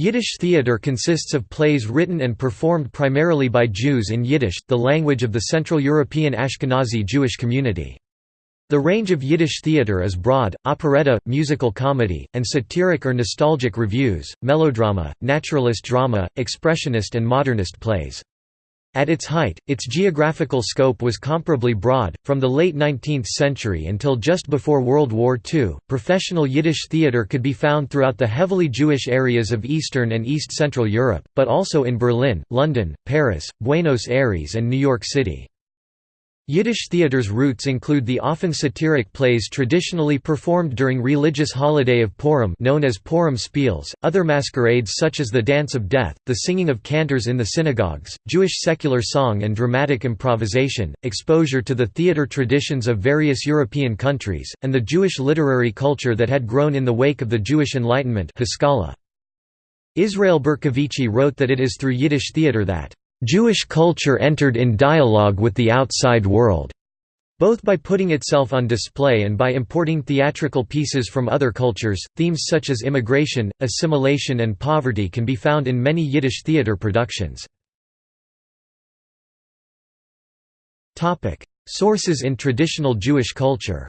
Yiddish theater consists of plays written and performed primarily by Jews in Yiddish, the language of the Central European Ashkenazi Jewish community. The range of Yiddish theater is broad, operetta, musical comedy, and satiric or nostalgic revues, melodrama, naturalist drama, expressionist and modernist plays. At its height, its geographical scope was comparably broad. From the late 19th century until just before World War II, professional Yiddish theater could be found throughout the heavily Jewish areas of Eastern and East Central Europe, but also in Berlin, London, Paris, Buenos Aires, and New York City. Yiddish theater's roots include the often satiric plays traditionally performed during religious holiday of Purim known as Purim Spiels, other masquerades such as the Dance of Death, the singing of cantors in the synagogues, Jewish secular song and dramatic improvisation, exposure to the theater traditions of various European countries, and the Jewish literary culture that had grown in the wake of the Jewish Enlightenment Israel Bercovici wrote that it is through Yiddish theater that Jewish culture entered in dialogue with the outside world, both by putting itself on display and by importing theatrical pieces from other cultures. Themes such as immigration, assimilation, and poverty can be found in many Yiddish theater productions. Sources in traditional Jewish culture.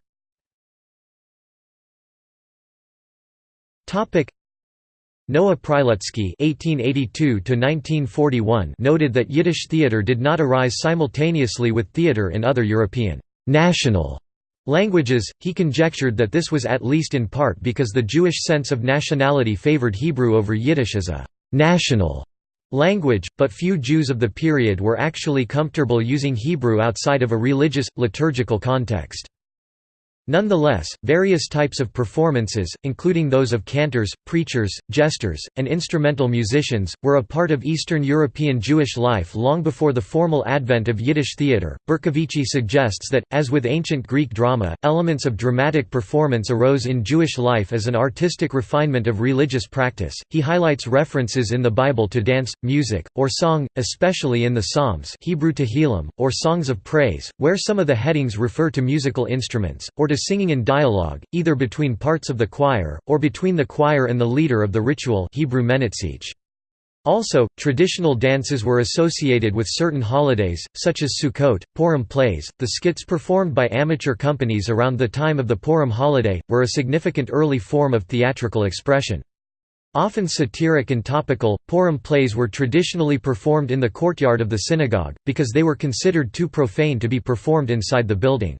Noah Prilutsky (1882–1941) noted that Yiddish theater did not arise simultaneously with theater in other European national languages. He conjectured that this was at least in part because the Jewish sense of nationality favored Hebrew over Yiddish as a national language, but few Jews of the period were actually comfortable using Hebrew outside of a religious, liturgical context. Nonetheless, various types of performances, including those of cantors, preachers, jesters, and instrumental musicians, were a part of Eastern European Jewish life long before the formal advent of Yiddish theater. Bercovici suggests that, as with ancient Greek drama, elements of dramatic performance arose in Jewish life as an artistic refinement of religious practice. He highlights references in the Bible to dance, music, or song, especially in the Psalms, Hebrew Tehillim, or songs of praise, where some of the headings refer to musical instruments, or to singing in dialogue, either between parts of the choir, or between the choir and the leader of the ritual Hebrew Also, traditional dances were associated with certain holidays, such as Sukkot, Purim plays. The skits performed by amateur companies around the time of the Purim holiday were a significant early form of theatrical expression. Often satiric and topical, Purim plays were traditionally performed in the courtyard of the synagogue, because they were considered too profane to be performed inside the building.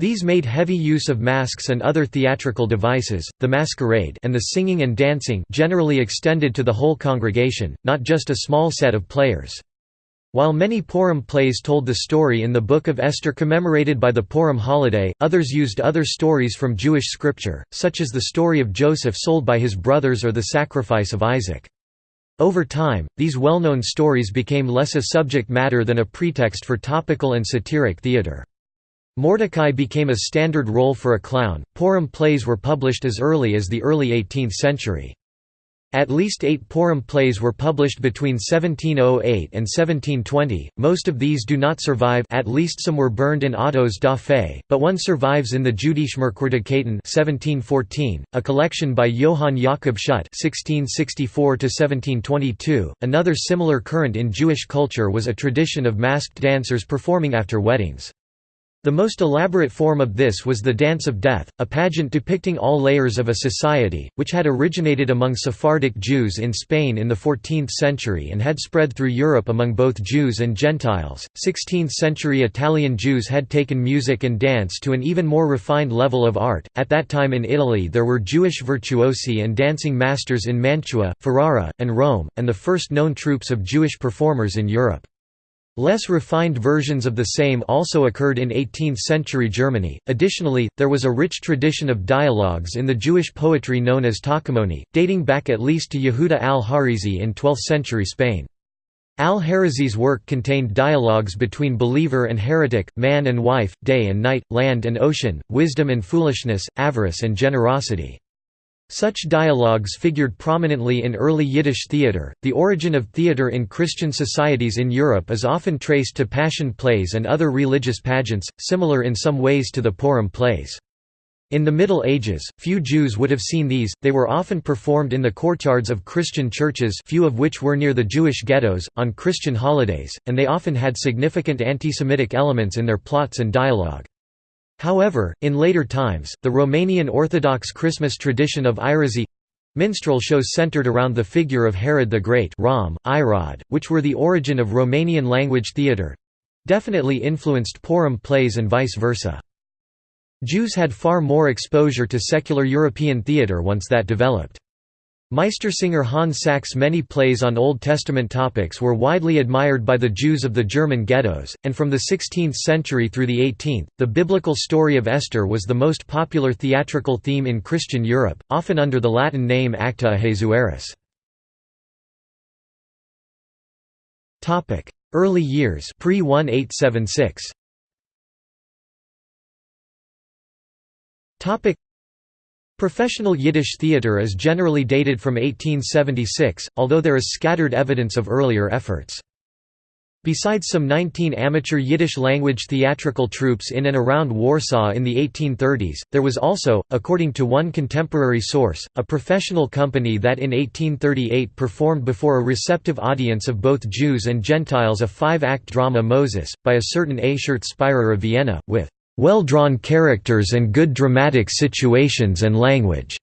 These made heavy use of masks and other theatrical devices, the masquerade and the singing and dancing generally extended to the whole congregation, not just a small set of players. While many Purim plays told the story in the Book of Esther commemorated by the Purim holiday, others used other stories from Jewish scripture, such as the story of Joseph sold by his brothers or the sacrifice of Isaac. Over time, these well-known stories became less a subject matter than a pretext for topical and satiric theater. Mordecai became a standard role for a clown. Purim plays were published as early as the early 18th century. At least eight Purim plays were published between 1708 and 1720, most of these do not survive at least some were burned in autos da fe, but one survives in the Jüdischmerkwürdigkeiten 1714, a collection by Johann Jakob Schudt 1664 .Another similar current in Jewish culture was a tradition of masked dancers performing after weddings. The most elaborate form of this was the Dance of Death, a pageant depicting all layers of a society, which had originated among Sephardic Jews in Spain in the 14th century and had spread through Europe among both Jews and Gentiles. 16th century Italian Jews had taken music and dance to an even more refined level of art. At that time in Italy, there were Jewish virtuosi and dancing masters in Mantua, Ferrara, and Rome, and the first known troupes of Jewish performers in Europe. Less refined versions of the same also occurred in 18th-century Germany. Additionally, there was a rich tradition of dialogues in the Jewish poetry known as Tachamoni, dating back at least to Yehuda al-Harizi in 12th-century Spain. Al-Harizi's work contained dialogues between believer and heretic, man and wife, day and night, land and ocean, wisdom and foolishness, avarice and generosity. Such dialogues figured prominently in early Yiddish theater. The origin of theater in Christian societies in Europe is often traced to passion plays and other religious pageants, similar in some ways to the Purim plays. In the Middle Ages, few Jews would have seen these, they were often performed in the courtyards of Christian churches few of which were near the Jewish ghettos, on Christian holidays, and they often had significant anti-Semitic elements in their plots and dialogue. However, in later times, the Romanian Orthodox Christmas tradition of Irozi minstrel shows centered around the figure of Herod the Great Rom, Irod, which were the origin of Romanian language theatre definitely influenced Purim plays and vice versa. Jews had far more exposure to secular European theatre once that developed. Meistersinger Hans Sachs' many plays on Old Testament topics were widely admired by the Jews of the German ghettos, and from the 16th century through the 18th, the biblical story of Esther was the most popular theatrical theme in Christian Europe, often under the Latin name Acta Ahasuerus. Early years pre-1876 Topic Professional Yiddish theatre is generally dated from 1876, although there is scattered evidence of earlier efforts. Besides some 19 amateur Yiddish-language theatrical troupes in and around Warsaw in the 1830s, there was also, according to one contemporary source, a professional company that in 1838 performed before a receptive audience of both Jews and Gentiles a five-act drama Moses, by a certain Ashert Spirer of Vienna, with well-drawn characters and good dramatic situations and language.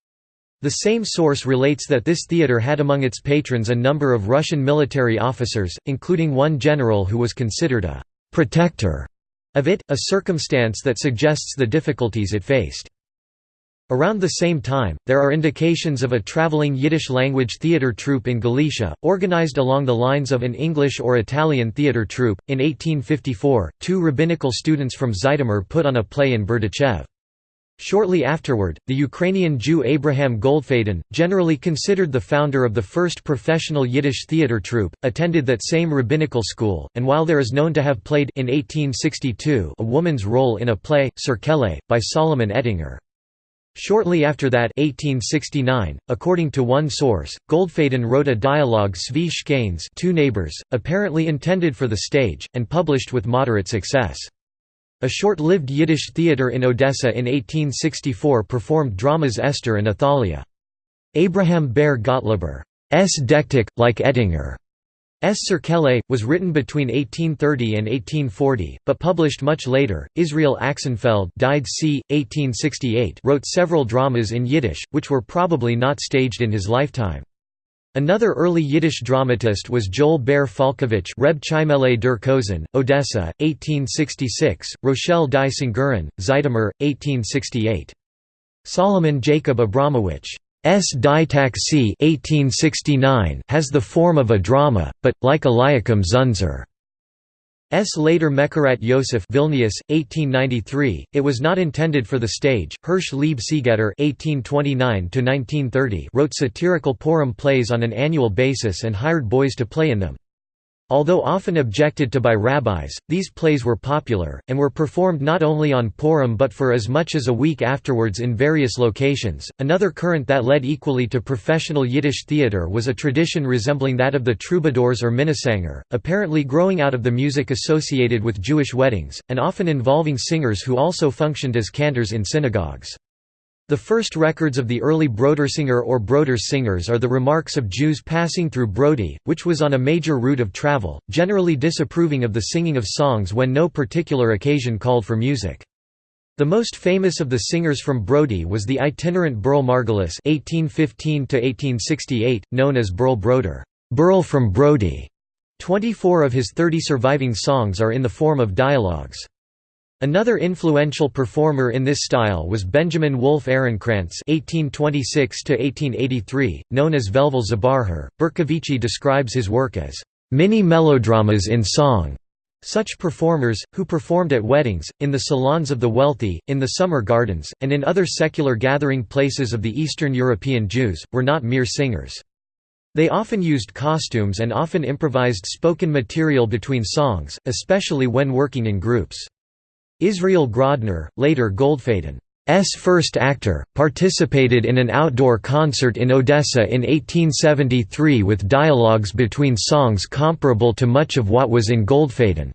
The same source relates that this theatre had among its patrons a number of Russian military officers, including one general who was considered a «protector» of it, a circumstance that suggests the difficulties it faced. Around the same time, there are indications of a traveling Yiddish-language theatre troupe in Galicia, organized along the lines of an English or Italian theatre troupe. In 1854, two rabbinical students from Zhytomyr put on a play in Berdichev. Shortly afterward, the Ukrainian Jew Abraham Goldfaden, generally considered the founder of the first professional Yiddish theatre troupe, attended that same rabbinical school, and while there is known to have played in 1862 a woman's role in a play, Serkele, by Solomon Ettinger. Shortly after that 1869, according to one source, Goldfaden wrote a dialogue Svi two neighbors, apparently intended for the stage, and published with moderate success. A short-lived Yiddish theatre in Odessa in 1864 performed dramas Esther and Athaliah. Abraham Ber Gottlober's Dektik, like Ettinger, S. Serkele, was written between 1830 and 1840, but published much later. Israel Axenfeld died c. 1868 wrote several dramas in Yiddish, which were probably not staged in his lifetime. Another early Yiddish dramatist was Joel Ber Falkovich Reb Chimele der Kozen, Odessa, 1866, Rochelle die Singurin, Zhytomyr, 1868. Solomon Jacob Abramowitsch S. Ditak 1869 has the form of a drama, but, like Eliakim Zunser. S. later Mekarat Yosef Vilnius, 1893, it was not intended for the stage. Hirsch Lieb Seegetter (1829–1930) wrote satirical Purim plays on an annual basis and hired boys to play in them. Although often objected to by rabbis, these plays were popular, and were performed not only on Purim but for as much as a week afterwards in various locations. Another current that led equally to professional Yiddish theater was a tradition resembling that of the troubadours or minnesänger, apparently growing out of the music associated with Jewish weddings, and often involving singers who also functioned as cantors in synagogues. The first records of the early Brodersinger or Broders singers are the remarks of Jews passing through Brody, which was on a major route of travel, generally disapproving of the singing of songs when no particular occasion called for music. The most famous of the singers from Brody was the itinerant Berl Margulis (1815–1868), known as Berl Broder, Berl from Brody. Twenty-four of his thirty surviving songs are in the form of dialogues. Another influential performer in this style was Benjamin Wolf Ehrenkrantz (1826–1883), known as Velvel Zabarher. Bercovici describes his work as mini melodramas in song. Such performers, who performed at weddings, in the salons of the wealthy, in the summer gardens, and in other secular gathering places of the Eastern European Jews, were not mere singers. They often used costumes and often improvised spoken material between songs, especially when working in groups. Israel Grodner, later Goldfaden's first actor, participated in an outdoor concert in Odessa in 1873 with dialogues between songs comparable to much of what was in Goldfaden's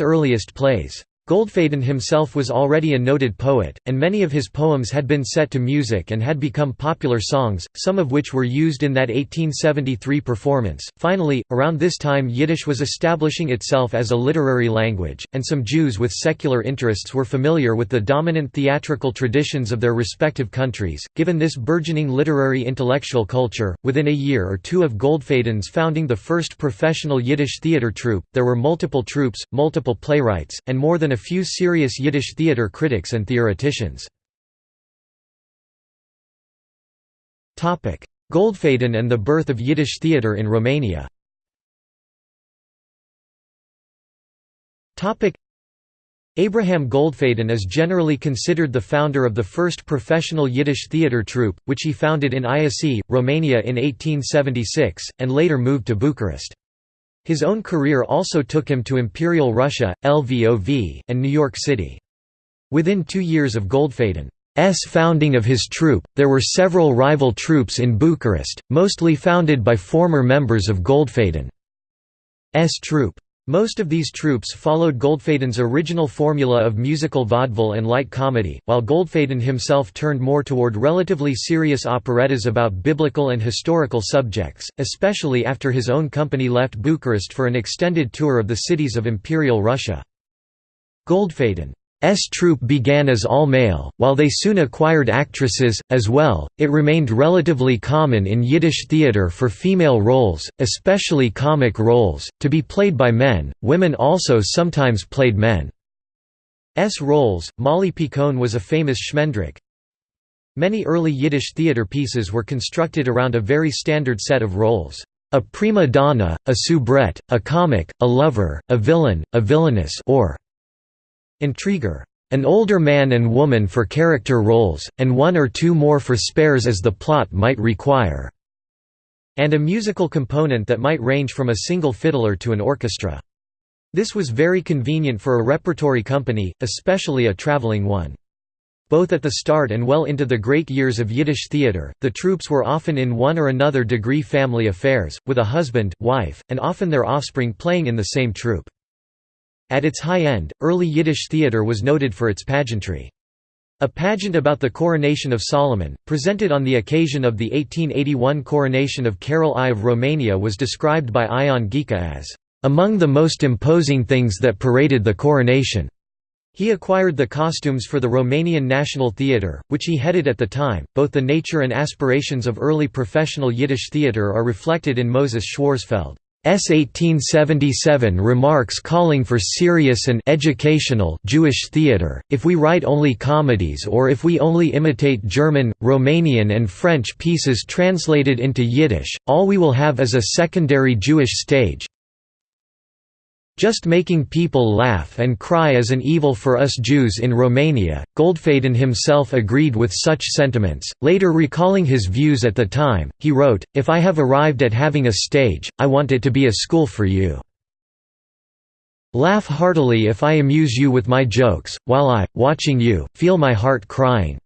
earliest plays. Goldfaden himself was already a noted poet, and many of his poems had been set to music and had become popular songs, some of which were used in that 1873 performance. Finally, around this time Yiddish was establishing itself as a literary language, and some Jews with secular interests were familiar with the dominant theatrical traditions of their respective countries. Given this burgeoning literary intellectual culture, within a year or two of Goldfaden's founding the first professional Yiddish theater troupe, there were multiple troupes, multiple playwrights, and more than a few serious Yiddish theater critics and theoreticians. Goldfaden and the birth of Yiddish theater in Romania Abraham Goldfaden is generally considered the founder of the first professional Yiddish theater troupe, which he founded in Iasi, Romania in 1876, and later moved to Bucharest. His own career also took him to Imperial Russia, Lvov, and New York City. Within two years of Goldfaden's founding of his troupe, there were several rival troupes in Bucharest, mostly founded by former members of Goldfaden's troupe. Most of these troupes followed Goldfaden's original formula of musical vaudeville and light comedy, while Goldfaden himself turned more toward relatively serious operettas about biblical and historical subjects, especially after his own company left Bucharest for an extended tour of the cities of Imperial Russia. Goldfaden S troupe began as all-male, while they soon acquired actresses, as well. It remained relatively common in Yiddish theater for female roles, especially comic roles, to be played by men. Women also sometimes played men's roles. Molly Picon was a famous Schmendrick. Many early Yiddish theater pieces were constructed around a very standard set of roles. A prima donna, a soubrette, a comic, a lover, a villain, a villainess or Intriguer. An older man and woman for character roles, and one or two more for spares as the plot might require. And a musical component that might range from a single fiddler to an orchestra. This was very convenient for a repertory company, especially a traveling one. Both at the start and well into the great years of Yiddish theater, the troupes were often in one or another degree family affairs, with a husband, wife, and often their offspring playing in the same troupe. At its high end, early Yiddish theatre was noted for its pageantry. A pageant about the coronation of Solomon, presented on the occasion of the 1881 coronation of Carol I of Romania was described by Ion Ghica as, "...among the most imposing things that paraded the coronation." He acquired the costumes for the Romanian National Theatre, which he headed at the time. Both the nature and aspirations of early professional Yiddish theatre are reflected in Moses Schwarzfeld. S 1877 remarks calling for serious and educational Jewish theater, if we write only comedies or if we only imitate German, Romanian and French pieces translated into Yiddish, all we will have is a secondary Jewish stage, just making people laugh and cry is an evil for us Jews in Romania. Goldfaden himself agreed with such sentiments. Later recalling his views at the time, he wrote, If I have arrived at having a stage, I want it to be a school for you. Laugh heartily if I amuse you with my jokes, while I, watching you, feel my heart crying.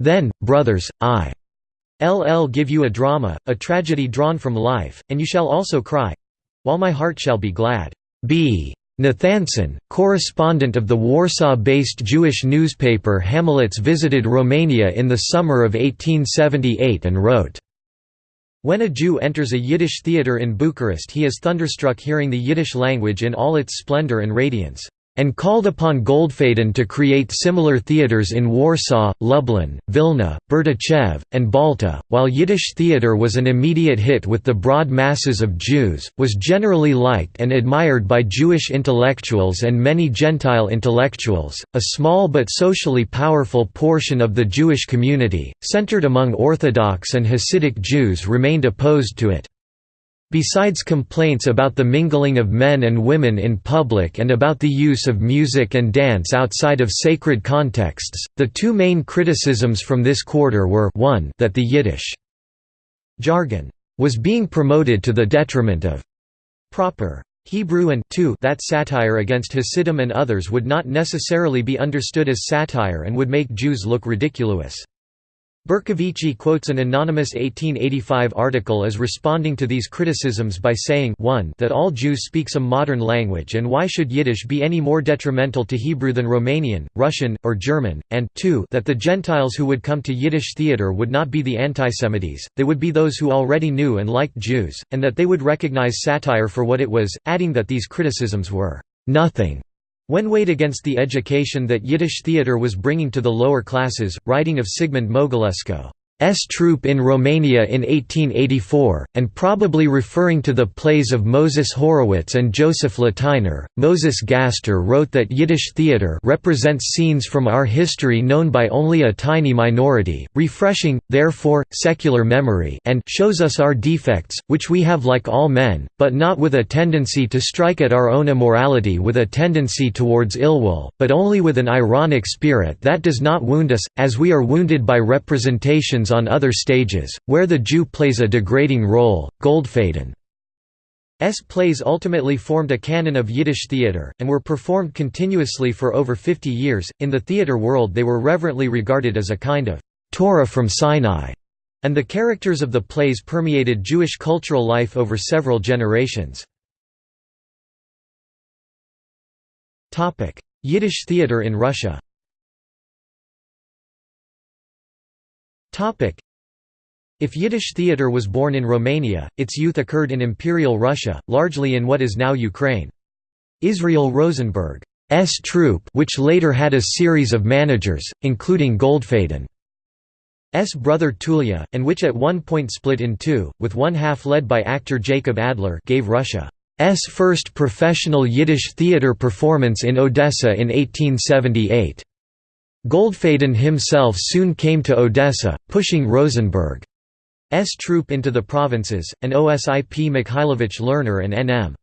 Then, brothers, I LL give you a drama, a tragedy drawn from life, and you shall also cry while my heart shall be glad. B. Nathanson, correspondent of the Warsaw-based Jewish newspaper Hamelitz visited Romania in the summer of 1878 and wrote, When a Jew enters a Yiddish theatre in Bucharest he is thunderstruck hearing the Yiddish language in all its splendor and radiance and called upon Goldfaden to create similar theaters in Warsaw, Lublin, Vilna, Berdichev, and Balta. While Yiddish theater was an immediate hit with the broad masses of Jews, was generally liked and admired by Jewish intellectuals and many Gentile intellectuals, a small but socially powerful portion of the Jewish community, centered among Orthodox and Hasidic Jews remained opposed to it. Besides complaints about the mingling of men and women in public and about the use of music and dance outside of sacred contexts, the two main criticisms from this quarter were 1 that the Yiddish jargon was being promoted to the detriment of proper Hebrew and 2 that satire against Hasidim and others would not necessarily be understood as satire and would make Jews look ridiculous. Bercovici quotes an anonymous 1885 article as responding to these criticisms by saying 1 that all Jews speak some modern language and why should Yiddish be any more detrimental to Hebrew than Romanian, Russian, or German, and 2 that the Gentiles who would come to Yiddish theater would not be the antisemites, they would be those who already knew and liked Jews, and that they would recognize satire for what it was, adding that these criticisms were «nothing» When weighed against the education that Yiddish theatre was bringing to the lower classes, writing of Sigmund Mogalesco S Troupe in Romania in 1884, and probably referring to the plays of Moses Horowitz and Joseph Lateiner. Moses Gaster wrote that Yiddish theater represents scenes from our history known by only a tiny minority, refreshing, therefore, secular memory and shows us our defects, which we have like all men, but not with a tendency to strike at our own immorality with a tendency towards ill will, but only with an ironic spirit that does not wound us, as we are wounded by representations on other stages, where the Jew plays a degrading role. Goldfaden's plays ultimately formed a canon of Yiddish theater, and were performed continuously for over 50 years. In the theater world, they were reverently regarded as a kind of Torah from Sinai, and the characters of the plays permeated Jewish cultural life over several generations. Yiddish theater in Russia If Yiddish theatre was born in Romania, its youth occurred in Imperial Russia, largely in what is now Ukraine. Israel Rosenberg's troupe which later had a series of managers, including Goldfaden's brother Tulya, and which at one point split in two, with one half led by actor Jacob Adler gave Russia's first professional Yiddish theatre performance in Odessa in 1878. Goldfaden himself soon came to Odessa, pushing Rosenberg's troupe into the provinces, and Osip Mikhailovich Lerner and N.M.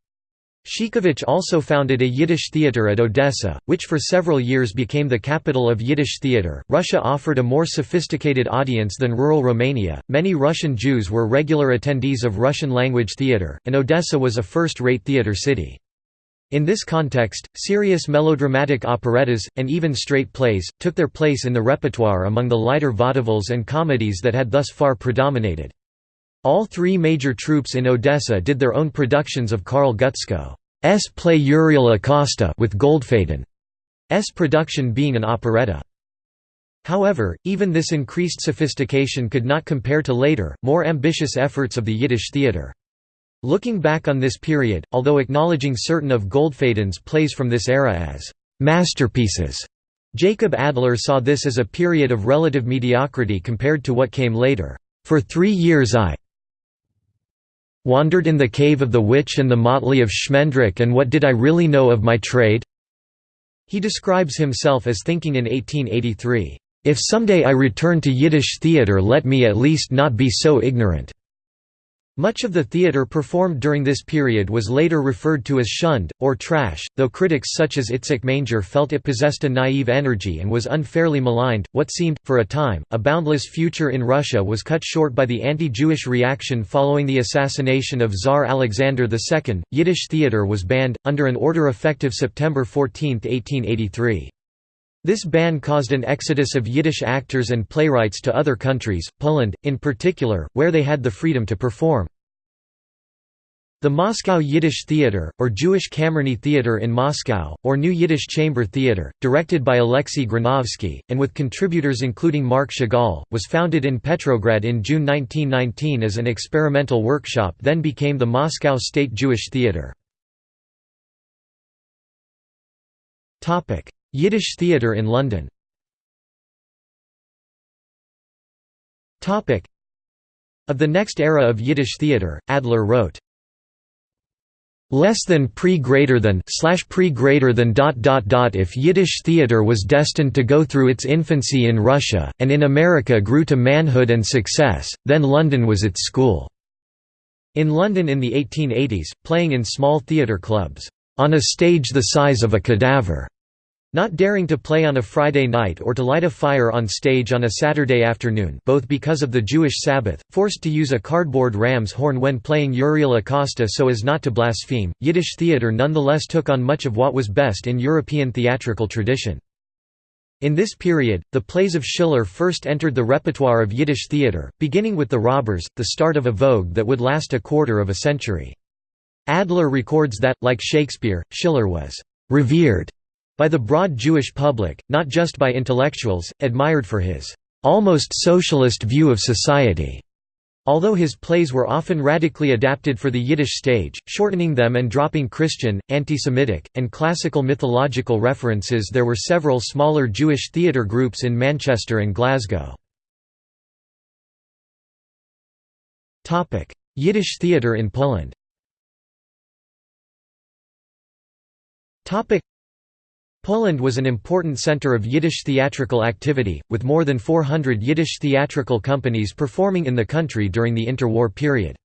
Sheikovich also founded a Yiddish theater at Odessa, which for several years became the capital of Yiddish theater. Russia offered a more sophisticated audience than rural Romania. Many Russian Jews were regular attendees of Russian language theater, and Odessa was a first rate theater city. In this context, serious melodramatic operettas, and even straight plays, took their place in the repertoire among the lighter vaudevilles and comedies that had thus far predominated. All three major troupes in Odessa did their own productions of Karl Gutzkow's play Uriel Acosta with Goldfaden's production being an operetta. However, even this increased sophistication could not compare to later, more ambitious efforts of the Yiddish theatre. Looking back on this period, although acknowledging certain of Goldfaden's plays from this era as «masterpieces», Jacob Adler saw this as a period of relative mediocrity compared to what came later. For three years I wandered in the cave of the witch and the motley of Schmendrick and what did I really know of my trade? He describes himself as thinking in 1883, "'If someday I return to Yiddish theatre let me at least not be so ignorant.' Much of the theatre performed during this period was later referred to as shund, or trash, though critics such as Itzik Manger felt it possessed a naive energy and was unfairly maligned. What seemed, for a time, a boundless future in Russia was cut short by the anti Jewish reaction following the assassination of Tsar Alexander II. Yiddish theatre was banned, under an order effective September 14, 1883. This ban caused an exodus of Yiddish actors and playwrights to other countries, Poland, in particular, where they had the freedom to perform. The Moscow Yiddish Theatre, or Jewish Kamerny Theatre in Moscow, or New Yiddish Chamber Theatre, directed by Alexei Granovsky, and with contributors including Marc Chagall, was founded in Petrograd in June 1919 as an experimental workshop then became the Moscow State Jewish Theatre. Yiddish theatre in London. Of the next era of Yiddish theatre, Adler wrote, less than pre greater than slash pre greater than dot dot dot if Yiddish theater was destined to go through its infancy in Russia and in America grew to manhood and success, then London was its school. In London in the 1880s, playing in small theatre clubs, on a stage the size of a cadaver, not daring to play on a Friday night or to light a fire on stage on a Saturday afternoon both because of the Jewish Sabbath, forced to use a cardboard ram's horn when playing Uriel Acosta so as not to blaspheme, Yiddish theatre nonetheless took on much of what was best in European theatrical tradition. In this period, the plays of Schiller first entered the repertoire of Yiddish theatre, beginning with The Robbers, the start of a vogue that would last a quarter of a century. Adler records that, like Shakespeare, Schiller was «revered» by the broad Jewish public, not just by intellectuals, admired for his «almost socialist view of society». Although his plays were often radically adapted for the Yiddish stage, shortening them and dropping Christian, anti-Semitic, and classical mythological references there were several smaller Jewish theatre groups in Manchester and Glasgow. Yiddish theatre in Poland Poland was an important center of Yiddish theatrical activity, with more than 400 Yiddish theatrical companies performing in the country during the interwar period.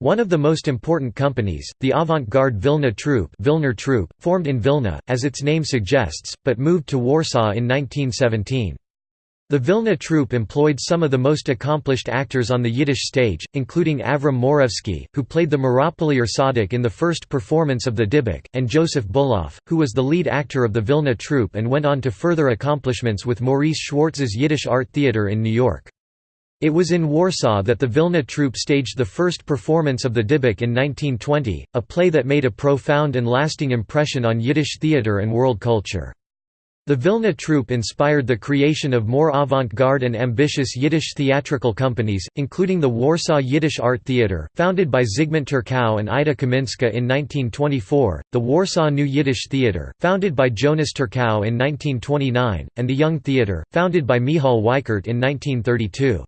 One of the most important companies, the avant-garde Vilna Troupe, Vilna Troupe formed in Vilna, as its name suggests, but moved to Warsaw in 1917. The Vilna troupe employed some of the most accomplished actors on the Yiddish stage, including Avram Morevsky, who played the Meropolier Tzaddik in the first performance of the Dybbuk, and Joseph Buloff, who was the lead actor of the Vilna troupe and went on to further accomplishments with Maurice Schwartz's Yiddish Art Theatre in New York. It was in Warsaw that the Vilna troupe staged the first performance of the Dybbuk in 1920, a play that made a profound and lasting impression on Yiddish theatre and world culture. The Vilna troupe inspired the creation of more avant-garde and ambitious Yiddish theatrical companies, including the Warsaw Yiddish Art Theatre, founded by Zygmunt Turkow and Ida Kaminska in 1924, the Warsaw New Yiddish Theatre, founded by Jonas Turkow in 1929, and the Young Theatre, founded by Michal Weikart in 1932.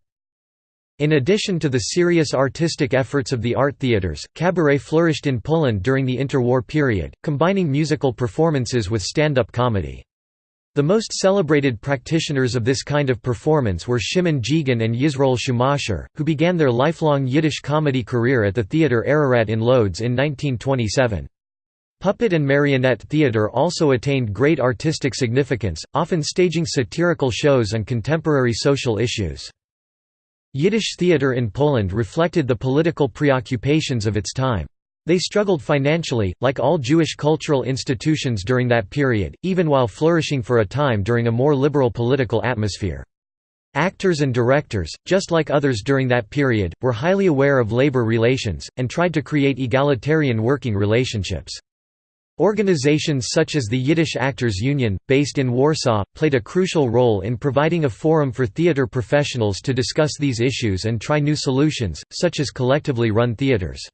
In addition to the serious artistic efforts of the art theatres, cabaret flourished in Poland during the interwar period, combining musical performances with stand-up comedy. The most celebrated practitioners of this kind of performance were Shimon Djigan and Yisroel Schumacher, who began their lifelong Yiddish comedy career at the Theatre Ararat in Lodz in 1927. Puppet and marionette theatre also attained great artistic significance, often staging satirical shows on contemporary social issues. Yiddish theatre in Poland reflected the political preoccupations of its time. They struggled financially, like all Jewish cultural institutions during that period, even while flourishing for a time during a more liberal political atmosphere. Actors and directors, just like others during that period, were highly aware of labor relations, and tried to create egalitarian working relationships. Organizations such as the Yiddish Actors Union, based in Warsaw, played a crucial role in providing a forum for theater professionals to discuss these issues and try new solutions, such as collectively run theaters.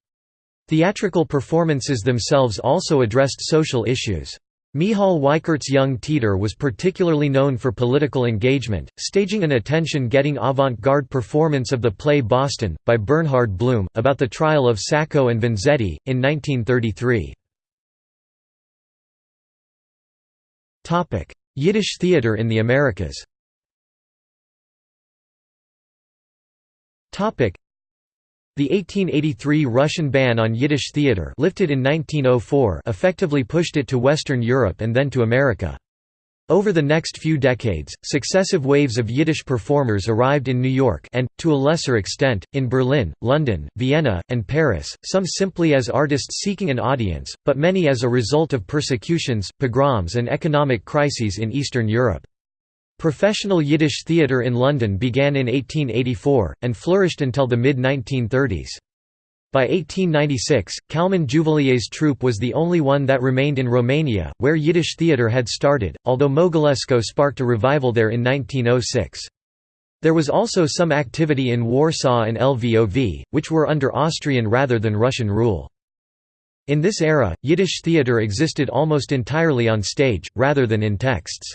Theatrical performances themselves also addressed social issues. Michal Weikart's Young Teeter was particularly known for political engagement, staging an attention-getting avant-garde performance of the play Boston, by Bernhard Blume, about the trial of Sacco and Vanzetti, in 1933. Yiddish theatre in the Americas the 1883 Russian ban on Yiddish theatre lifted in 1904 effectively pushed it to Western Europe and then to America. Over the next few decades, successive waves of Yiddish performers arrived in New York and, to a lesser extent, in Berlin, London, Vienna, and Paris, some simply as artists seeking an audience, but many as a result of persecutions, pogroms and economic crises in Eastern Europe. Professional Yiddish theatre in London began in 1884, and flourished until the mid-1930s. By 1896, Kalman Juvalier's troupe was the only one that remained in Romania, where Yiddish theatre had started, although Mogilesko sparked a revival there in 1906. There was also some activity in Warsaw and Lvov, which were under Austrian rather than Russian rule. In this era, Yiddish theatre existed almost entirely on stage, rather than in texts.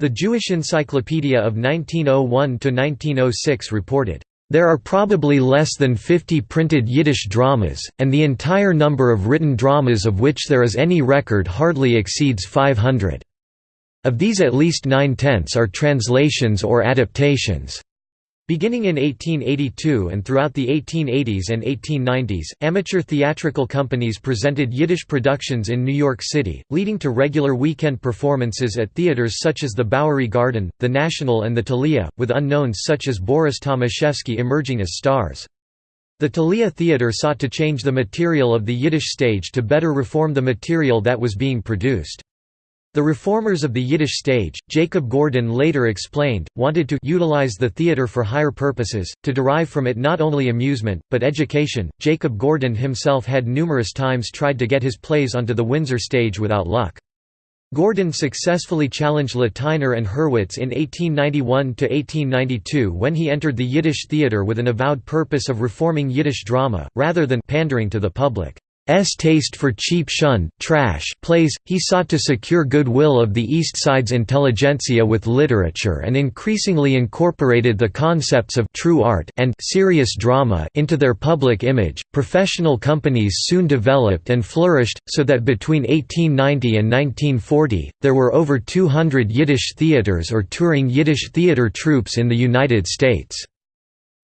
The Jewish Encyclopedia of 1901–1906 reported, "...there are probably less than 50 printed Yiddish dramas, and the entire number of written dramas of which there is any record hardly exceeds 500. Of these at least nine-tenths are translations or adaptations." Beginning in 1882 and throughout the 1880s and 1890s, amateur theatrical companies presented Yiddish productions in New York City, leading to regular weekend performances at theaters such as the Bowery Garden, the National and the Thalia, with unknowns such as Boris Thomashefsky emerging as stars. The Thalia Theatre sought to change the material of the Yiddish stage to better reform the material that was being produced. The reformers of the Yiddish stage, Jacob Gordin later explained, wanted to utilize the theater for higher purposes, to derive from it not only amusement, but education. Jacob Gordin himself had numerous times tried to get his plays onto the Windsor stage without luck. Gordin successfully challenged Lateiner and Hurwitz in 1891 to 1892 when he entered the Yiddish theatre with an avowed purpose of reforming Yiddish drama, rather than pandering to the public. S taste for cheap shund, trash plays, he sought to secure goodwill of the East Side's intelligentsia with literature and increasingly incorporated the concepts of true art and serious drama into their public image. Professional companies soon developed and flourished, so that between 1890 and 1940, there were over 200 Yiddish theaters or touring Yiddish theater troupes in the United States.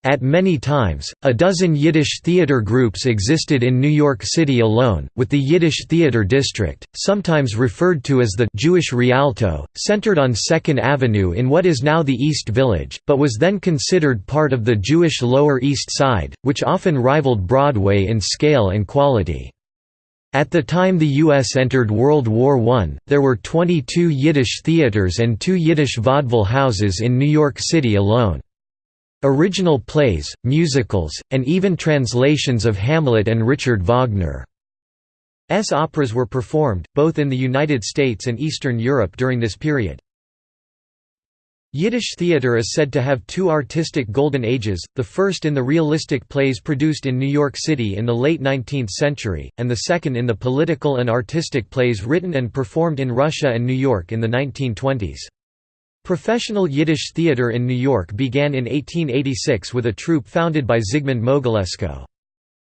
At many times, a dozen Yiddish theater groups existed in New York City alone, with the Yiddish Theater District, sometimes referred to as the Jewish Rialto, centered on 2nd Avenue in what is now the East Village, but was then considered part of the Jewish Lower East Side, which often rivaled Broadway in scale and quality. At the time the U.S. entered World War I, there were 22 Yiddish theaters and two Yiddish vaudeville houses in New York City alone. Original plays, musicals, and even translations of Hamlet and Richard Wagner's operas were performed, both in the United States and Eastern Europe during this period. Yiddish theater is said to have two artistic golden ages, the first in the realistic plays produced in New York City in the late 19th century, and the second in the political and artistic plays written and performed in Russia and New York in the 1920s. Professional Yiddish theater in New York began in 1886 with a troupe founded by Zygmunt Mogilesko.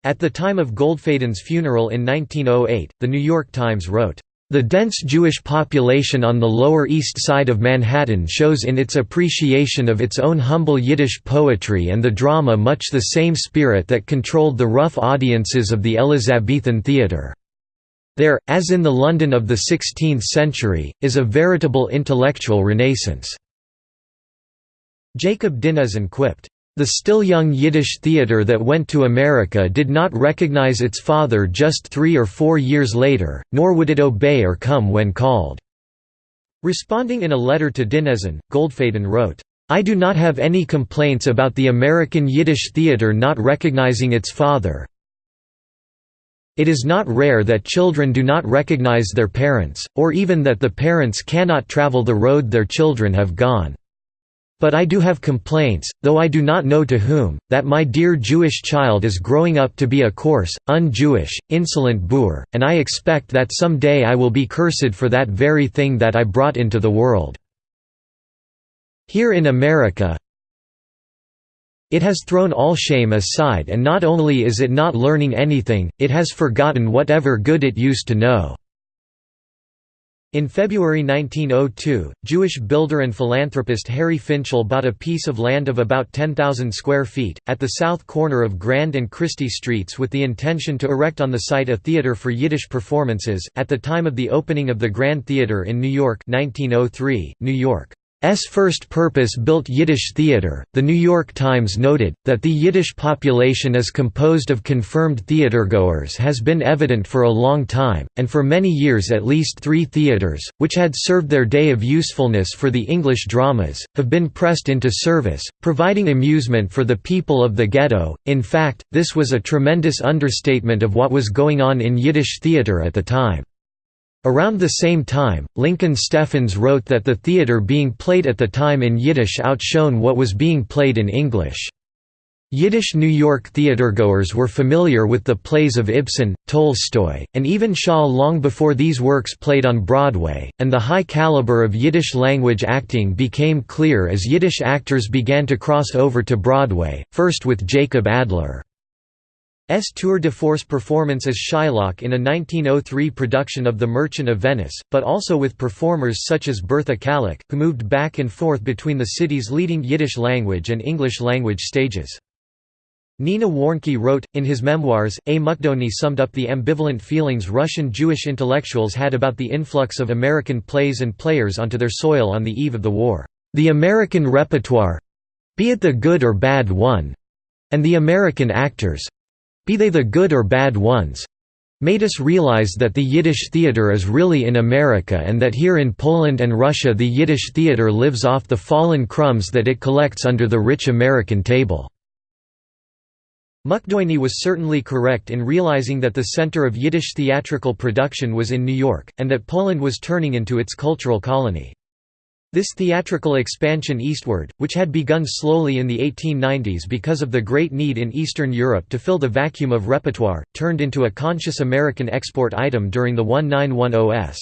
At the time of Goldfaden's funeral in 1908, The New York Times wrote, "...the dense Jewish population on the Lower East Side of Manhattan shows in its appreciation of its own humble Yiddish poetry and the drama much the same spirit that controlled the rough audiences of the Elizabethan theatre." There, as in the London of the 16th century, is a veritable intellectual renaissance." Jacob Dinesen quipped, "...the still young Yiddish theatre that went to America did not recognize its father just three or four years later, nor would it obey or come when called." Responding in a letter to Dinesen, Goldfaden wrote, I do not have any complaints about the American Yiddish theatre not recognizing its father, it is not rare that children do not recognize their parents, or even that the parents cannot travel the road their children have gone. But I do have complaints, though I do not know to whom, that my dear Jewish child is growing up to be a coarse, un-Jewish, insolent boor, and I expect that some day I will be cursed for that very thing that I brought into the world. Here in America, it has thrown all shame aside and not only is it not learning anything, it has forgotten whatever good it used to know." In February 1902, Jewish builder and philanthropist Harry Finchel bought a piece of land of about 10,000 square feet, at the south corner of Grand and Christie Streets with the intention to erect on the site a theater for Yiddish performances, at the time of the opening of the Grand Theater in New York 1903, New York. S first purpose-built Yiddish theater. The New York Times noted that the Yiddish population is composed of confirmed theatergoers has been evident for a long time, and for many years at least 3 theaters, which had served their day of usefulness for the English dramas, have been pressed into service, providing amusement for the people of the ghetto. In fact, this was a tremendous understatement of what was going on in Yiddish theater at the time. Around the same time, Lincoln Steffens wrote that the theater being played at the time in Yiddish outshone what was being played in English. Yiddish New York theatergoers were familiar with the plays of Ibsen, Tolstoy, and even Shaw long before these works played on Broadway, and the high caliber of Yiddish language acting became clear as Yiddish actors began to cross over to Broadway, first with Jacob Adler. S tour de force performance as Shylock in a 1903 production of The Merchant of Venice, but also with performers such as Bertha Kalick, who moved back and forth between the city's leading Yiddish language and English language stages. Nina Warnke wrote, in his memoirs, A. Mukdoni summed up the ambivalent feelings Russian Jewish intellectuals had about the influx of American plays and players onto their soil on the eve of the war. The American repertoire—be it the good or bad one—and the American actors, be they the good or bad ones made us realize that the Yiddish theater is really in America and that here in Poland and Russia the Yiddish theater lives off the fallen crumbs that it collects under the rich American table." Mukdoni was certainly correct in realizing that the center of Yiddish theatrical production was in New York, and that Poland was turning into its cultural colony. This theatrical expansion eastward, which had begun slowly in the 1890s because of the great need in Eastern Europe to fill the vacuum of repertoire, turned into a conscious American export item during the 1910s.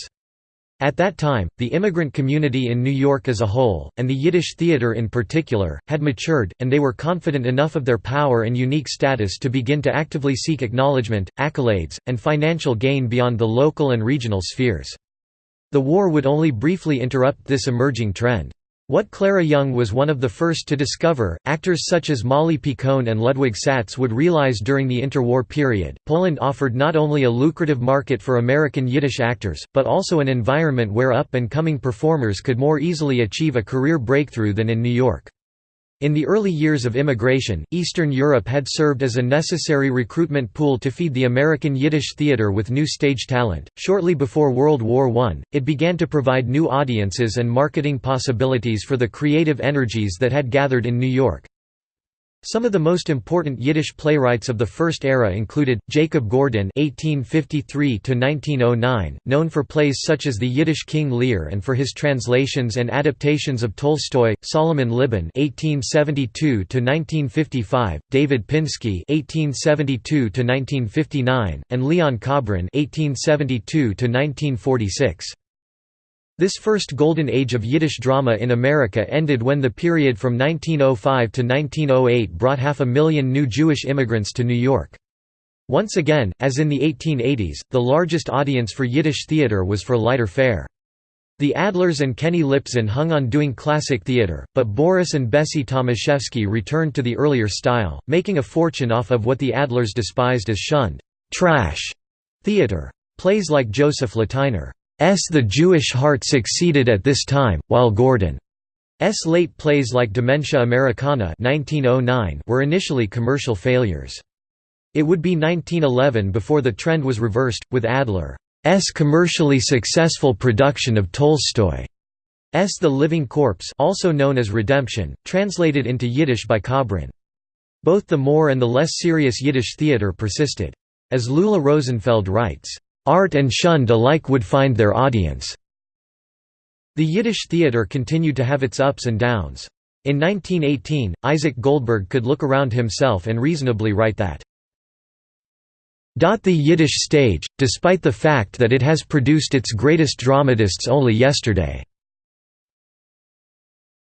At that time, the immigrant community in New York as a whole, and the Yiddish theater in particular, had matured, and they were confident enough of their power and unique status to begin to actively seek acknowledgement, accolades, and financial gain beyond the local and regional spheres. The war would only briefly interrupt this emerging trend. What Clara Young was one of the first to discover, actors such as Molly Picon and Ludwig Satz would realize during the interwar period, Poland offered not only a lucrative market for American Yiddish actors, but also an environment where up-and-coming performers could more easily achieve a career breakthrough than in New York. In the early years of immigration, Eastern Europe had served as a necessary recruitment pool to feed the American Yiddish theater with new stage talent. Shortly before World War I, it began to provide new audiences and marketing possibilities for the creative energies that had gathered in New York. Some of the most important Yiddish playwrights of the first era included Jacob Gordin (1853–1909), known for plays such as The Yiddish King Lear and for his translations and adaptations of Tolstoy; Solomon Libin (1872–1955), David Pinski (1872–1959), and Leon Kobrin (1872–1946). This first golden age of Yiddish drama in America ended when the period from 1905 to 1908 brought half a million new Jewish immigrants to New York. Once again, as in the 1880s, the largest audience for Yiddish theater was for lighter fare. The Adlers and Keni Liptzin hung on doing classic theater, but Boris and Bessie Thomashefsky returned to the earlier style, making a fortune off of what the Adlers despised as shund trash theater. Plays like Joseph Lateiner. The Jewish Heart succeeded at this time, while Gordin's late plays like Dementia Americana 1909 were initially commercial failures. It would be 1911 before the trend was reversed, with Adler's commercially successful production of Tolstoy's The Living Corpse also known as Redemption, translated into Yiddish by Kobrin. Both the more and the less serious Yiddish theater persisted. As Lulla Rosenfeld writes, Art and shund alike would find their audience. The Yiddish theater continued to have its ups and downs. In 1918, Isaac Goldberg could look around himself and reasonably write that the Yiddish stage, despite the fact that it has produced its greatest dramatists only yesterday,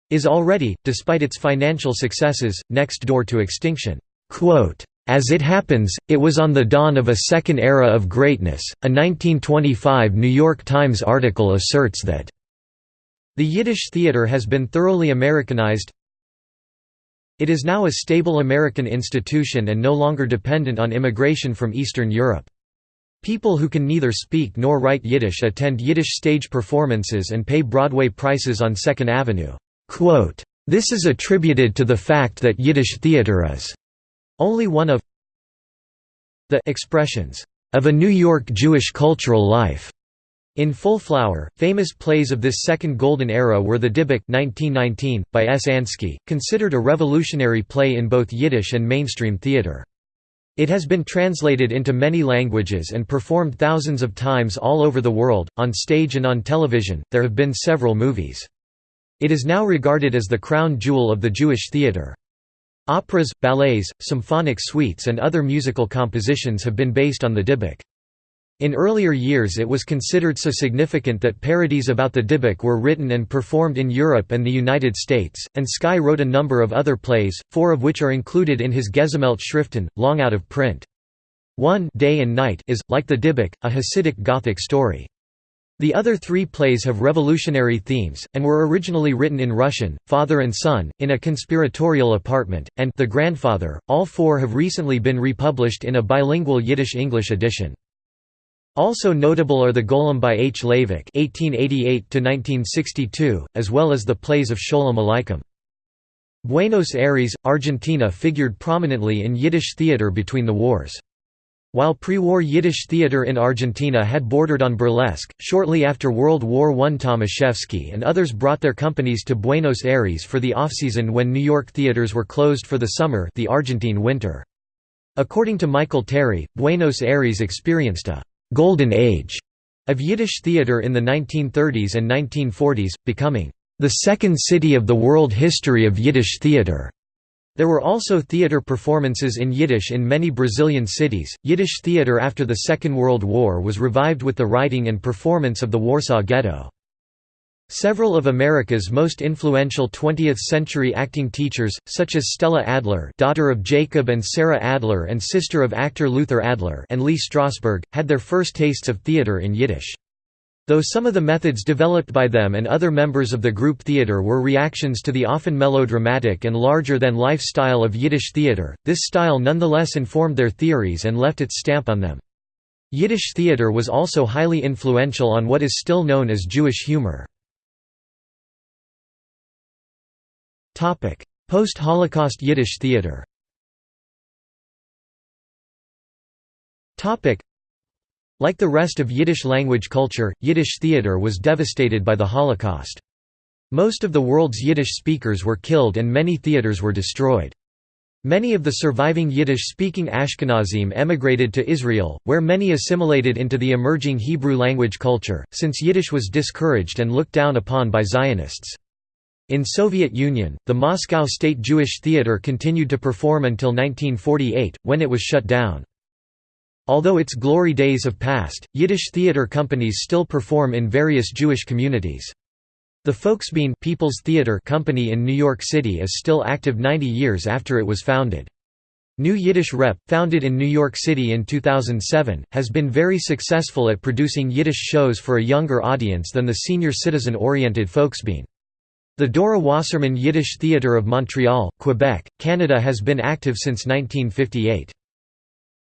is already, despite its financial successes, next door to extinction. Quote, as it happens, it was on the dawn of a second era of greatness. A 1925 New York Times article asserts that the Yiddish theater has been thoroughly Americanized. It is now a stable American institution and no longer dependent on immigration from Eastern Europe. People who can neither speak nor write Yiddish attend Yiddish stage performances and pay Broadway prices on Second Avenue. This is attributed to the fact that Yiddish theater is only one of the expressions of a New York Jewish cultural life. In full flower, famous plays of this second golden era were The Dybbuk 1919, by S. Ansky, considered a revolutionary play in both Yiddish and mainstream theater. It has been translated into many languages and performed thousands of times all over the world, on stage and on television. There have been several movies. It is now regarded as the crown jewel of the Jewish theater. Operas, ballets, symphonic suites and other musical compositions have been based on the Dybbuk. In earlier years it was considered so significant that parodies about the Dybbuk were written and performed in Europe and the United States, Ansky wrote a number of other plays, four of which are included in his Gesammelte Schriften, long out of print. One Day and Night is, like the Dybbuk, a Hasidic Gothic story. The other three plays have revolutionary themes, and were originally written in Russian, Father and Son, in a conspiratorial apartment, and The Grandfather. All four have recently been republished in a bilingual Yiddish-English edition. Also notable are the Golem by H. Leivik (1888–1962), as well as the plays of Sholem Aleichem. Buenos Aires, Argentina figured prominently in Yiddish theater between the wars. While pre-war Yiddish theater in Argentina had bordered on burlesque, shortly after World War I Thomashefsky and others brought their companies to Buenos Aires for the off-season when New York theaters were closed for the summer the Argentine winter. According to Michael Terry, Buenos Aires experienced a «golden age» of Yiddish theater in the 1930s and 1940s, becoming «the second city of the world history of Yiddish theater». There were also theater performances in Yiddish in many Brazilian cities. Yiddish theater after the Second World War was revived with the writing and performance of the Warsaw Ghetto. Several of America's most influential 20th-century acting teachers, such as Stella Adler daughter of Jacob and Sarah Adler and sister of actor Luther Adler and Lee Strasberg, had their first tastes of theater in Yiddish. Though some of the methods developed by them and other members of the group theater were reactions to the often melodramatic and larger-than-life style of Yiddish theater, this style nonetheless informed their theories and left its stamp on them. Yiddish theater was also highly influential on what is still known as Jewish humor. Post-Holocaust Yiddish theater like the rest of Yiddish language culture, Yiddish theater was devastated by the Holocaust. Most of the world's Yiddish speakers were killed and many theaters were destroyed. Many of the surviving Yiddish-speaking Ashkenazim emigrated to Israel, where many assimilated into the emerging Hebrew language culture, since Yiddish was discouraged and looked down upon by Zionists. In Soviet Union, the Moscow State Jewish Theatre continued to perform until 1948, when it was shut down. Although its glory days have passed, Yiddish theater companies still perform in various Jewish communities. The Folksbiene People's Theater Company in New York City is still active 90 years after it was founded. New Yiddish Rep, founded in New York City in 2007, has been very successful at producing Yiddish shows for a younger audience than the senior citizen-oriented Folksbiene. The Dora Wasserman Yiddish Theatre of Montreal, Quebec, Canada has been active since 1958.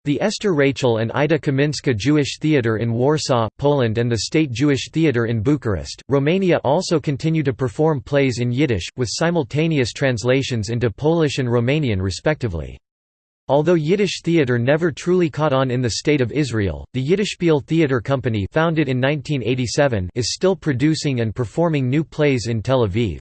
The Esther Rachel and Ida Kaminska Jewish Theatre in Warsaw, Poland and the State Jewish Theatre in Bucharest, Romania also continue to perform plays in Yiddish, with simultaneous translations into Polish and Romanian respectively. Although Yiddish theatre never truly caught on in the State of Israel, the Yiddishspiel Theatre Company founded in 1987 is still producing and performing new plays in Tel Aviv.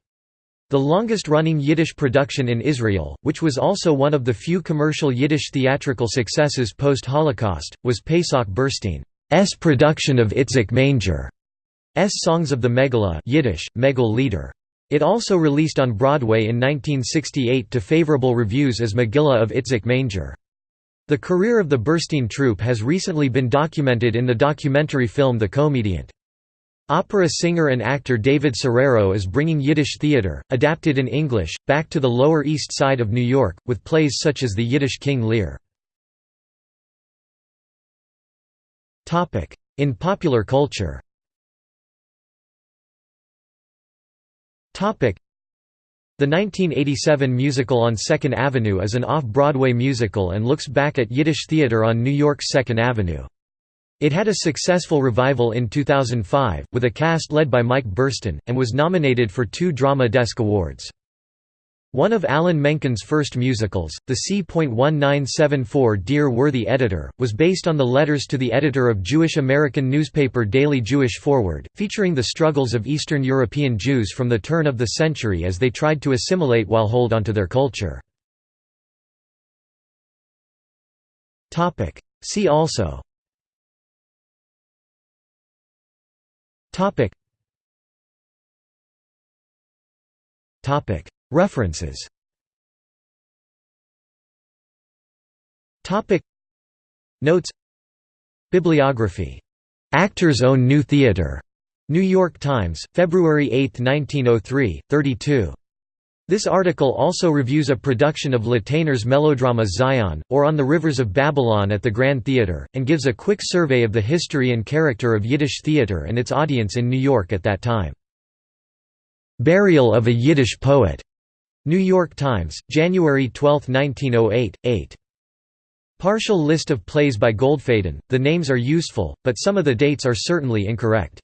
The longest-running Yiddish production in Israel, which was also one of the few commercial Yiddish theatrical successes post-Holocaust, was Pesach Burstein's production of Itzik Manger. S Songs of the Megillah Yiddish, Megil Lieder. It also released on Broadway in 1968 to favorable reviews as Megillah of Itzik Manger. The career of the Burstein troupe has recently been documented in the documentary film The Comediant. Opera singer and actor David Serero is bringing Yiddish theater, adapted in English, back to the Lower East Side of New York, with plays such as The Yiddish King Lear. In popular culture The 1987 musical on Second Avenue is an off-Broadway musical and looks back at Yiddish theater on New York's Second Avenue. It had a successful revival in 2005, with a cast led by Mike Burstyn, and was nominated for two Drama Desk Awards. One of Alan Menken's first musicals, the C.1974 Dear Worthy Editor, was based on the letters to the editor of Jewish American newspaper Daily Jewish Forward, featuring the struggles of Eastern European Jews from the turn of the century as they tried to assimilate while hold onto their culture. See also Topic. Topic. References. Topic. Notes. Bibliography. Actors Own New Theater. New York Times, February 8, 1903, 32. This article also reviews a production of Lateiner's melodrama Zion, or On the Rivers of Babylon at the Grand Theatre, and gives a quick survey of the history and character of Yiddish theatre and its audience in New York at that time. "'Burial of a Yiddish Poet' New York Times, January 12, 1908, 8. Partial list of plays by Goldfaden, the names are useful, but some of the dates are certainly incorrect.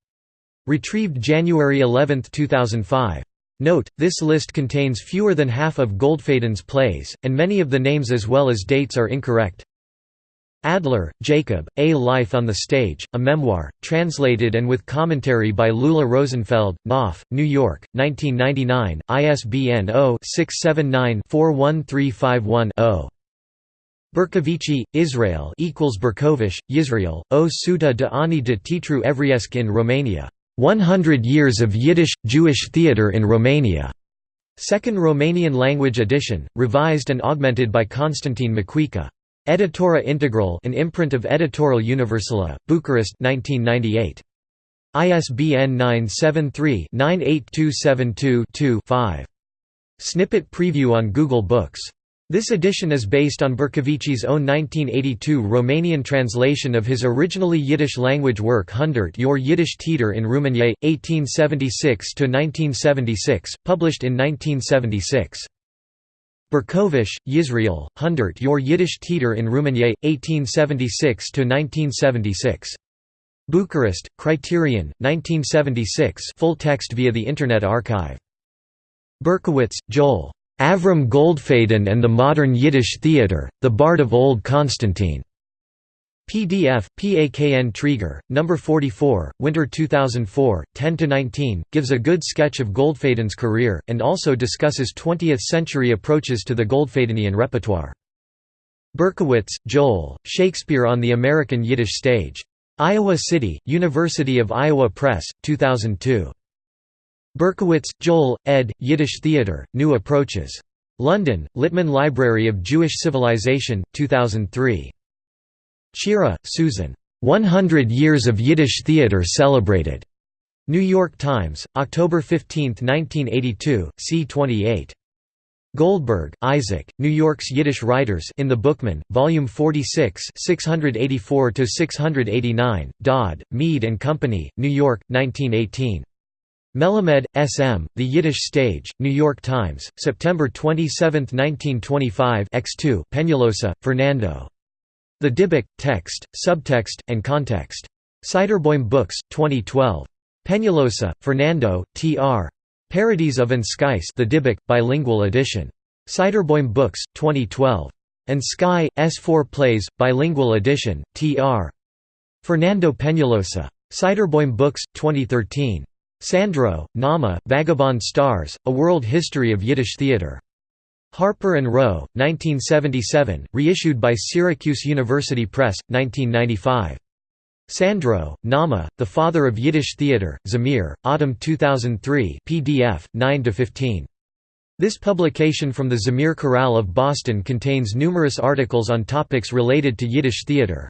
Retrieved January 11, 2005. Note, this list contains fewer than half of Goldfaden's plays, and many of the names as well as dates are incorrect. Adler, Jacob, A Life on the Stage, a Memoir, translated and with commentary by Lulla Rosenfeld, Knopf, New York, 1999, ISBN 0-679-41351-0. Bercovici, Israel equals Berkovish, Yisrael, O Suta de Ani de Titru Evriesc in Romania. 100 Years of Yiddish – Jewish Theatre in Romania. Second Romanian language edition, revised and augmented by Constantine Macuica. Editora Integral an imprint of Editorial Universala, Bucharest 1998. ISBN 973-98272-2 Snippet preview on Google Books this edition is based on Bercovici's own 1982 Romanian translation of his originally Yiddish-language work Hundert your Yiddish Teeter in Rumenier, 1876–1976, published in 1976. Berkovish, Yisrael, Hundert your Yiddish Teeter in Rumenier, 1876–1976. Bucharest, Criterion, 1976 full text via the Internet Archive. Berkowitz, Joel. Avram Goldfaden and the Modern Yiddish Theatre, The Bard of Old Constantine. PDF, PAKN Treger, No. 44, Winter 2004, 10–19, gives a good sketch of Goldfaden's career, and also discusses 20th-century approaches to the Goldfadenian repertoire. Berkowitz, Joel, Shakespeare on the American Yiddish Stage. Iowa City, University of Iowa Press, 2002. Berkowitz, Joel, ed., Yiddish Theatre, New Approaches. London, Littman Library of Jewish Civilization, 2003. Chira, Susan. 100 Years of Yiddish Theatre Celebrated. New York Times, October 15, 1982, c. 28. Goldberg, Isaac, New York's Yiddish Writers in the Bookman, Volume 46 684–689, Dodd, Mead Company, New York, 1918. Melamed, S. M., The Yiddish Stage, New York Times, September 27, 1925 X2 Peñalosa, Fernando. The Dybbuk, Text, Subtext, and Context. Seiderboim Books, 2012. Peñalosa, Fernando, T.R. Parodies of Skice The Dybbuk, bilingual edition. Seiderboim Books, 2012. Ansky, S4 Plays, bilingual edition, T.R. Fernando Peñalosa. Seiderboim Books, 2013. Sandrow, Nahma, Vagabond Stars, A World History of Yiddish Theatre. Harper and Row, 1977, reissued by Syracuse University Press, 1995. Sandrow, Nahma, The Father of Yiddish Theatre, Zamir, Autumn 2003 PDF, 9–15. This publication from the Zamir Chorale of Boston contains numerous articles on topics related to Yiddish theatre.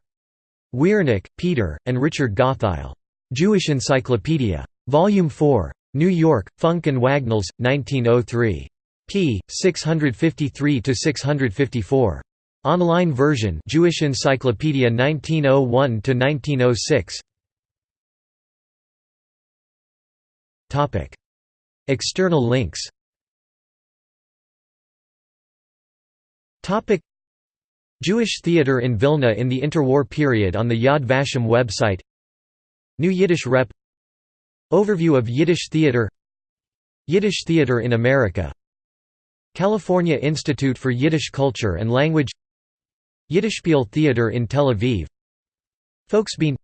Wiernik, Peter, and Richard Gottheil. Jewish Encyclopedia. Volume 4. New York, Funk and Wagnalls, 1903. p. 653–654. Online version Jewish Encyclopedia 1901–1906 External links Jewish theatre in Vilna in the interwar period on the Yad Vashem website New Yiddish Rep Overview of Yiddish theater Yiddish theater in America. California Institute for Yiddish Culture and Language Yiddishspiel Theater in Tel Aviv Folksbiene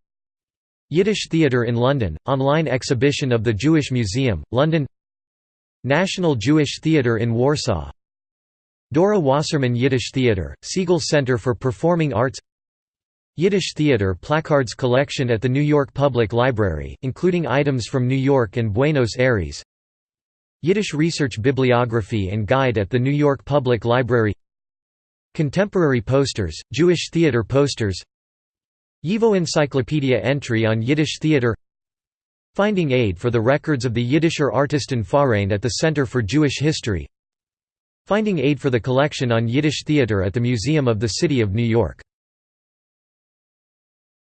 Yiddish Theater in London, online exhibition of the Jewish Museum, London National Jewish Theater in Warsaw Dora Wasserman Yiddish Theater, Segal Center for Performing Arts Yiddish Theater Placards collection at the New York Public Library, including items from New York and Buenos Aires. Yiddish Research Bibliography and Guide at the New York Public Library. Contemporary posters, Jewish theater posters. YIVO Encyclopedia entry on Yiddish theater. Finding aid for the records of the Yiddischer Artistenverein at the Center for Jewish History. Finding aid for the collection on Yiddish theater at the Museum of the City of New York